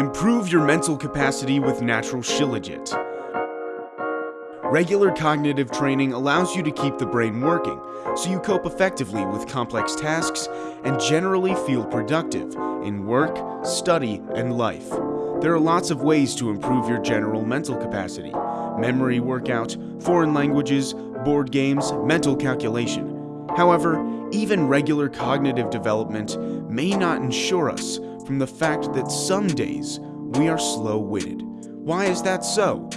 Improve your mental capacity with natural Shilajit. Regular cognitive training allows you to keep the brain working, so you cope effectively with complex tasks and generally feel productive in work, study, and life. There are lots of ways to improve your general mental capacity memory workout, foreign languages, board games, mental calculation. However, even regular cognitive development may not ensure us from the fact that some days we are slow-witted. Why is that so?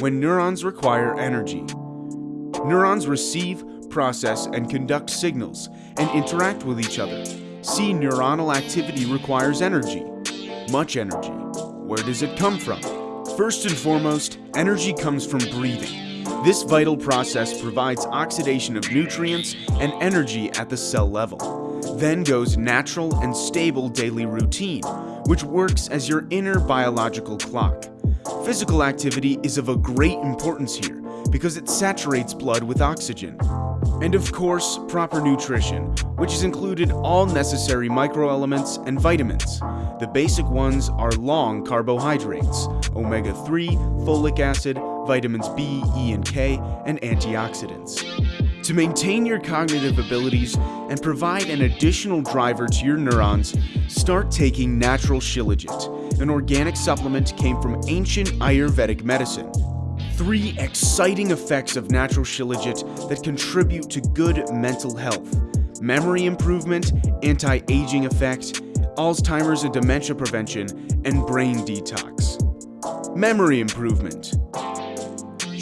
When neurons require energy. Neurons receive, process, and conduct signals and interact with each other. See neuronal activity requires energy. Much energy. Where does it come from? First and foremost, energy comes from breathing. This vital process provides oxidation of nutrients and energy at the cell level. Then goes natural and stable daily routine, which works as your inner biological clock. Physical activity is of a great importance here because it saturates blood with oxygen. And of course, proper nutrition, which has included all necessary microelements and vitamins. The basic ones are long carbohydrates, omega-3, folic acid, vitamins B, E, and K, and antioxidants. To maintain your cognitive abilities and provide an additional driver to your neurons, start taking natural Shilajit, an organic supplement came from ancient Ayurvedic medicine. Three exciting effects of natural Shilajit that contribute to good mental health. Memory improvement, anti-aging effect, Alzheimer's and dementia prevention, and brain detox. Memory improvement.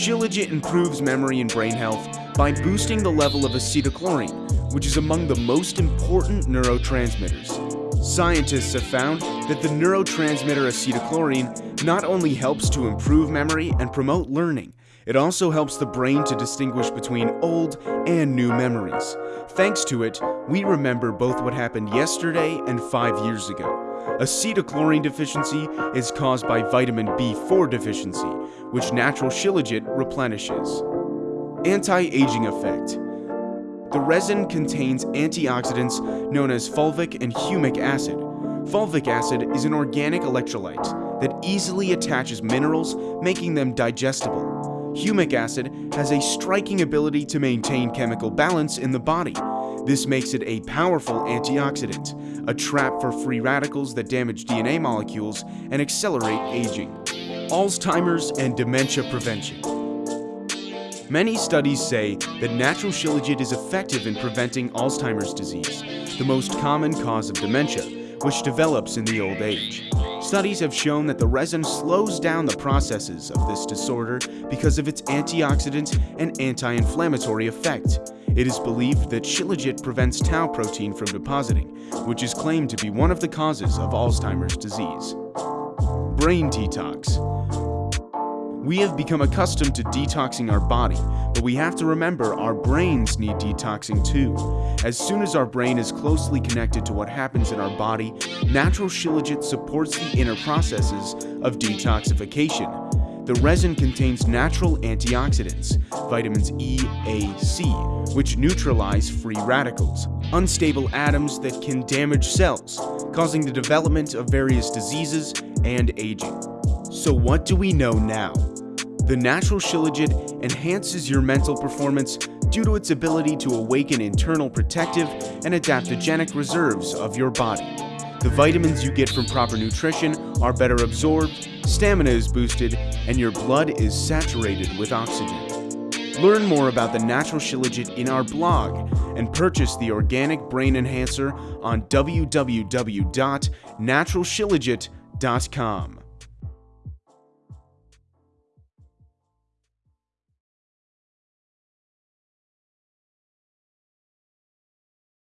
Shilajit improves memory and brain health by boosting the level of acetylcholine, which is among the most important neurotransmitters. Scientists have found that the neurotransmitter acetylcholine not only helps to improve memory and promote learning, it also helps the brain to distinguish between old and new memories. Thanks to it, we remember both what happened yesterday and five years ago. Acetylcholine deficiency is caused by vitamin B4 deficiency, which natural Shilajit replenishes. Anti-aging effect. The resin contains antioxidants known as fulvic and humic acid. Fulvic acid is an organic electrolyte that easily attaches minerals, making them digestible. Humic acid has a striking ability to maintain chemical balance in the body. This makes it a powerful antioxidant, a trap for free radicals that damage DNA molecules and accelerate aging. Alzheimer's and dementia prevention. Many studies say that natural Shilajit is effective in preventing Alzheimer's disease, the most common cause of dementia, which develops in the old age. Studies have shown that the resin slows down the processes of this disorder because of its antioxidant and anti-inflammatory effect. It is believed that Shilajit prevents tau protein from depositing, which is claimed to be one of the causes of Alzheimer's disease. Brain detox. We have become accustomed to detoxing our body, but we have to remember our brains need detoxing too. As soon as our brain is closely connected to what happens in our body, natural Shilajit supports the inner processes of detoxification. The resin contains natural antioxidants, vitamins E, A, C, which neutralize free radicals, unstable atoms that can damage cells, causing the development of various diseases and aging. So what do we know now? The natural Shilajit enhances your mental performance due to its ability to awaken internal protective and adaptogenic reserves of your body. The vitamins you get from proper nutrition are better absorbed, stamina is boosted, and your blood is saturated with oxygen. Learn more about the natural Shilajit in our blog and purchase the Organic Brain Enhancer on www.naturalshilajit.com.